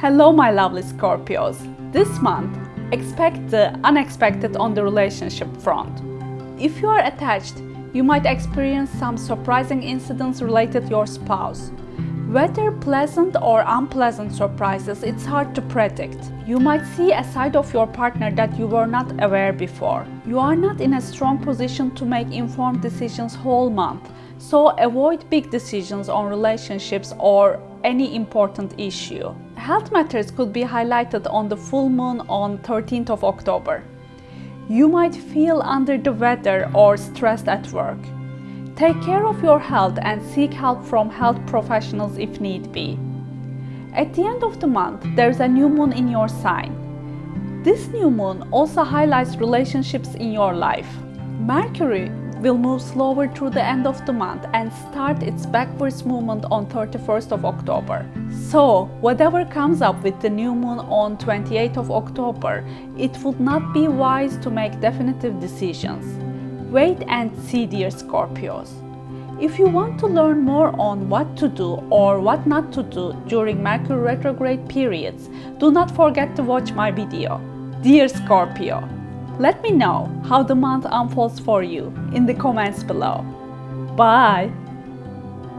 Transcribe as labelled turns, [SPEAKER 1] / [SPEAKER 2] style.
[SPEAKER 1] Hello my lovely Scorpios. This month, expect the unexpected on the relationship front. If you are attached, you might experience some surprising incidents related to your spouse. Whether pleasant or unpleasant surprises, it's hard to predict. You might see a side of your partner that you were not aware before. You are not in a strong position to make informed decisions whole month, so avoid big decisions on relationships or any important issue. Health matters could be highlighted on the full moon on 13th of October. You might feel under the weather or stressed at work. Take care of your health and seek help from health professionals if need be. At the end of the month, there's a new moon in your sign. This new moon also highlights relationships in your life. Mercury will move slower through the end of the month and start its backwards movement on 31st of October. So, whatever comes up with the new moon on 28th of October, it would not be wise to make definitive decisions. Wait and see dear Scorpios. If you want to learn more on what to do or what not to do during Mercury retrograde periods, do not forget to watch my video. Dear Scorpio, let me know how the month unfolds for you in the comments below. Bye!